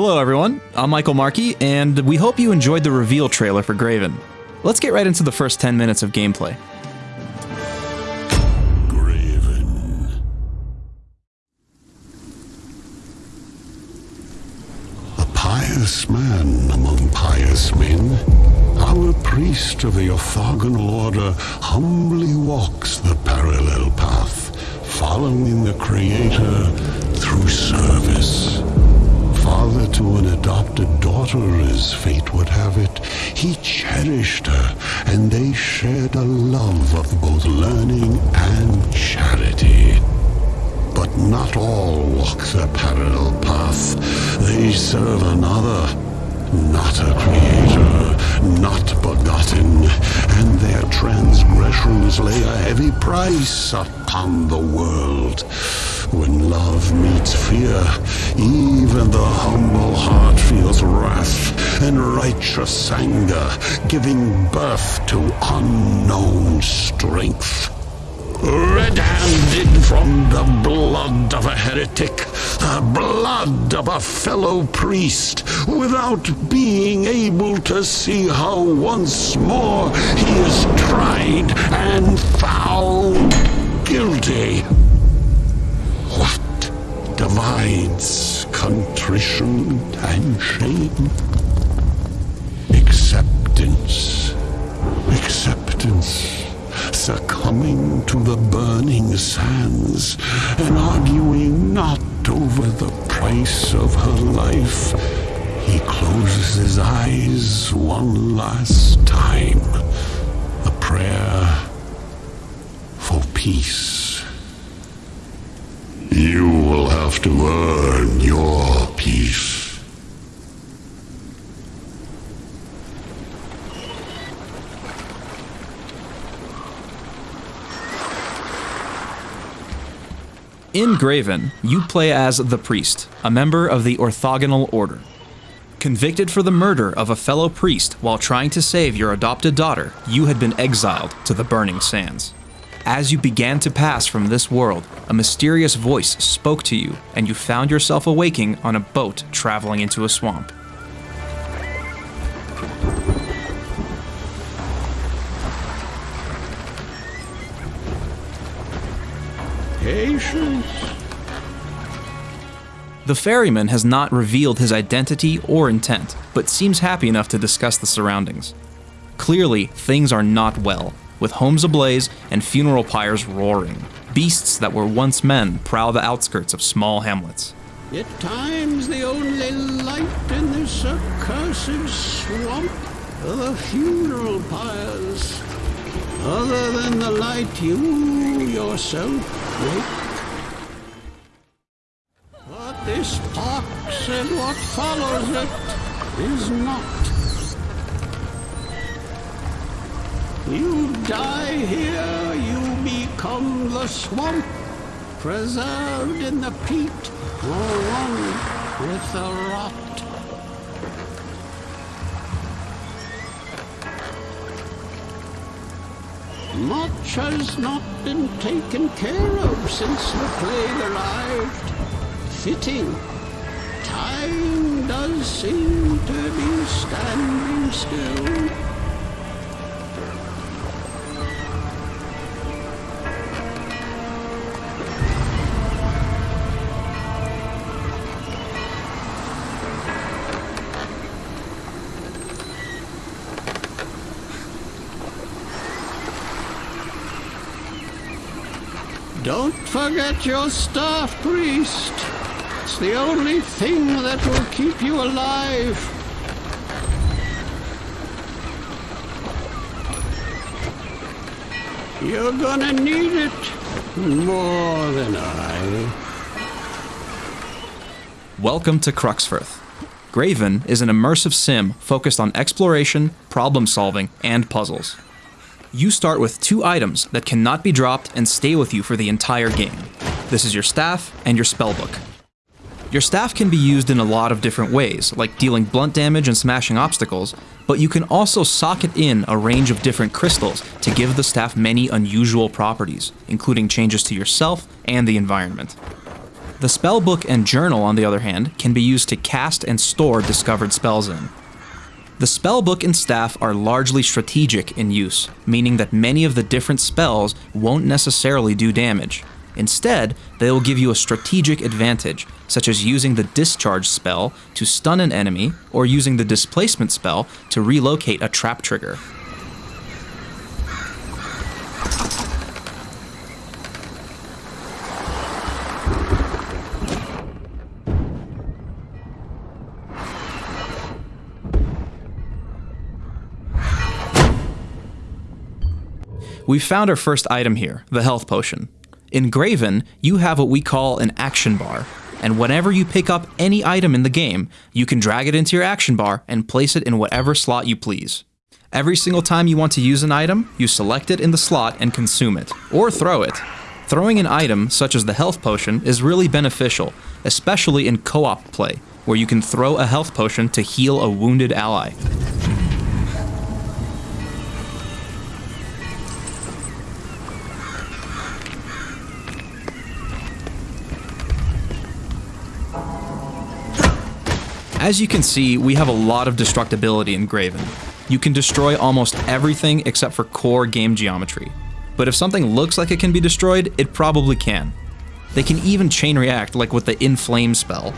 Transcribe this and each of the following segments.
Hello, everyone. I'm Michael Markey, and we hope you enjoyed the reveal trailer for Graven. Let's get right into the first 10 minutes of gameplay. Graven. A pious man among pious men, our priest of the orthogonal order humbly walks the parallel path, following the Creator through service. Father to an adopted daughter, as fate would have it, he cherished her, and they shared a love of both learning and charity. But not all walk the parallel path. They serve another, not a creator, not begotten, and their transgressions lay a heavy price upon the world. When love meets fear, even the humble heart feels wrath and righteous anger, giving birth to unknown strength. Red-handed from the blood of a heretic, the blood of a fellow priest, without being able to see how once more he is tried and divides contrition and shame? Acceptance. Acceptance succumbing to the burning sands and arguing not over the price of her life. He closes his eyes one last time. A prayer for peace. Will have to earn your peace. In Graven, you play as the Priest, a member of the Orthogonal Order. Convicted for the murder of a fellow priest while trying to save your adopted daughter, you had been exiled to the Burning Sands. As you began to pass from this world, a mysterious voice spoke to you, and you found yourself awaking on a boat traveling into a swamp. Patience. The ferryman has not revealed his identity or intent, but seems happy enough to discuss the surroundings. Clearly, things are not well, with homes ablaze and funeral pyres roaring. Beasts that were once men prowl the outskirts of small hamlets. At times, the only light in this accursed swamp are the funeral pyres. Other than the light you yourself make. But this pox and what follows it is not. You die here, you become the swamp, preserved in the peat, or one with the rot. Much has not been taken care of since the plague arrived. Fitting. Time does seem to be standing still. Don't forget your staff, priest. It's the only thing that will keep you alive. You're gonna need it more than I. Welcome to Cruxforth. Graven is an immersive sim focused on exploration, problem solving, and puzzles. You start with two items that cannot be dropped and stay with you for the entire game. This is your staff and your spellbook. Your staff can be used in a lot of different ways, like dealing blunt damage and smashing obstacles, but you can also socket in a range of different crystals to give the staff many unusual properties, including changes to yourself and the environment. The spellbook and journal, on the other hand, can be used to cast and store discovered spells in. The spell book and staff are largely strategic in use, meaning that many of the different spells won't necessarily do damage. Instead, they will give you a strategic advantage, such as using the discharge spell to stun an enemy, or using the displacement spell to relocate a trap trigger. We've found our first item here, the health potion. In Graven, you have what we call an action bar, and whenever you pick up any item in the game, you can drag it into your action bar and place it in whatever slot you please. Every single time you want to use an item, you select it in the slot and consume it, or throw it. Throwing an item, such as the health potion, is really beneficial, especially in co-op play, where you can throw a health potion to heal a wounded ally. As you can see, we have a lot of destructibility in Graven. You can destroy almost everything except for core game geometry. But if something looks like it can be destroyed, it probably can. They can even chain react like with the Inflame spell,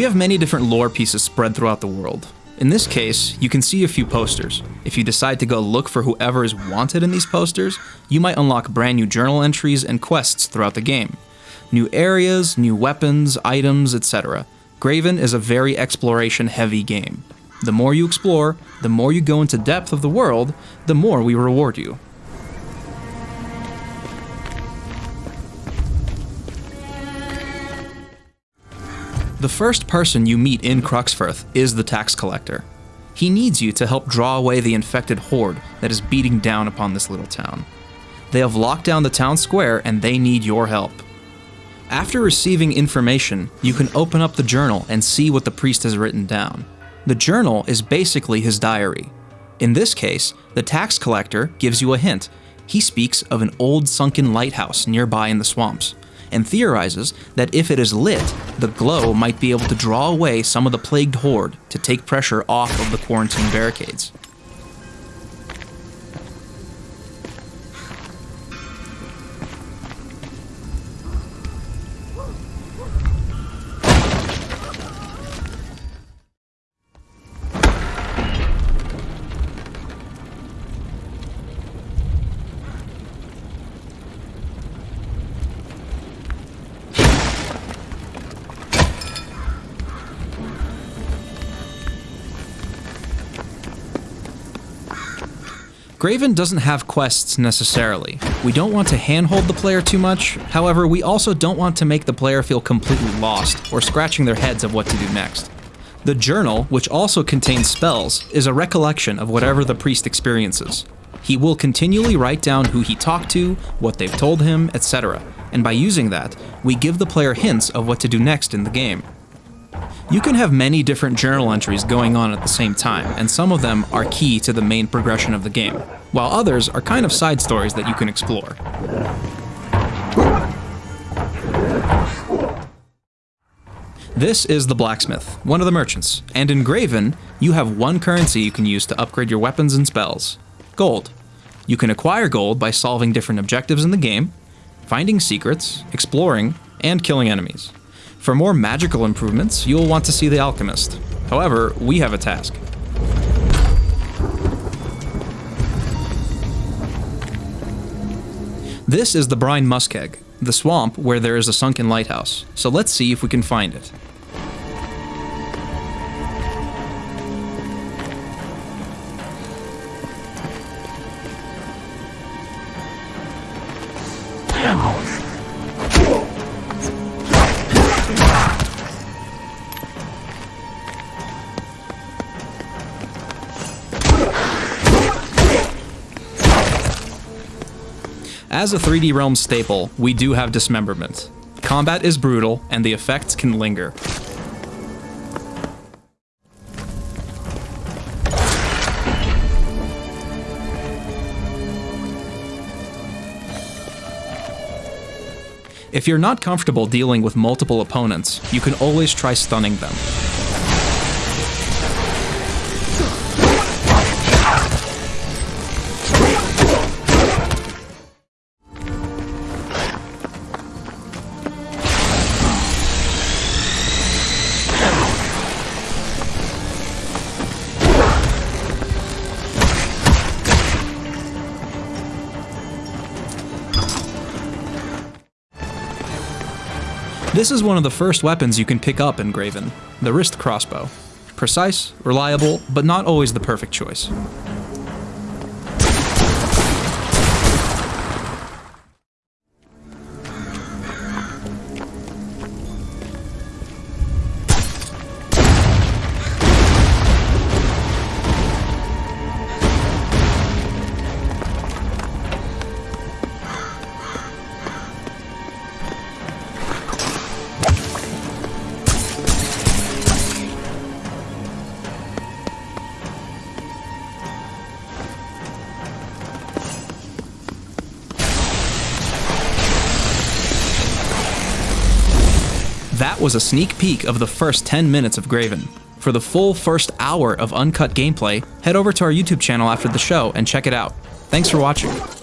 We have many different lore pieces spread throughout the world. In this case, you can see a few posters. If you decide to go look for whoever is wanted in these posters, you might unlock brand new journal entries and quests throughout the game. New areas, new weapons, items, etc. Graven is a very exploration heavy game. The more you explore, the more you go into depth of the world, the more we reward you. The first person you meet in Cruxforth is the tax collector. He needs you to help draw away the infected horde that is beating down upon this little town. They have locked down the town square and they need your help. After receiving information, you can open up the journal and see what the priest has written down. The journal is basically his diary. In this case, the tax collector gives you a hint. He speaks of an old sunken lighthouse nearby in the swamps and theorizes that if it is lit, the glow might be able to draw away some of the plagued horde to take pressure off of the quarantine barricades. Graven doesn't have quests necessarily. We don't want to handhold the player too much, however, we also don't want to make the player feel completely lost or scratching their heads of what to do next. The journal, which also contains spells, is a recollection of whatever the priest experiences. He will continually write down who he talked to, what they've told him, etc., and by using that, we give the player hints of what to do next in the game. You can have many different journal entries going on at the same time, and some of them are key to the main progression of the game, while others are kind of side stories that you can explore. This is the blacksmith, one of the merchants, and in Graven, you have one currency you can use to upgrade your weapons and spells, gold. You can acquire gold by solving different objectives in the game, finding secrets, exploring, and killing enemies. For more magical improvements, you'll want to see The Alchemist. However, we have a task. This is the Brine Muskeg, the swamp where there is a sunken lighthouse, so let's see if we can find it. As a 3D Realm staple, we do have dismemberment. Combat is brutal, and the effects can linger. If you're not comfortable dealing with multiple opponents, you can always try stunning them. This is one of the first weapons you can pick up in Graven, the wrist crossbow. Precise, reliable, but not always the perfect choice. That was a sneak peek of the first 10 minutes of Graven. For the full first hour of uncut gameplay, head over to our YouTube channel after the show and check it out. Thanks for watching.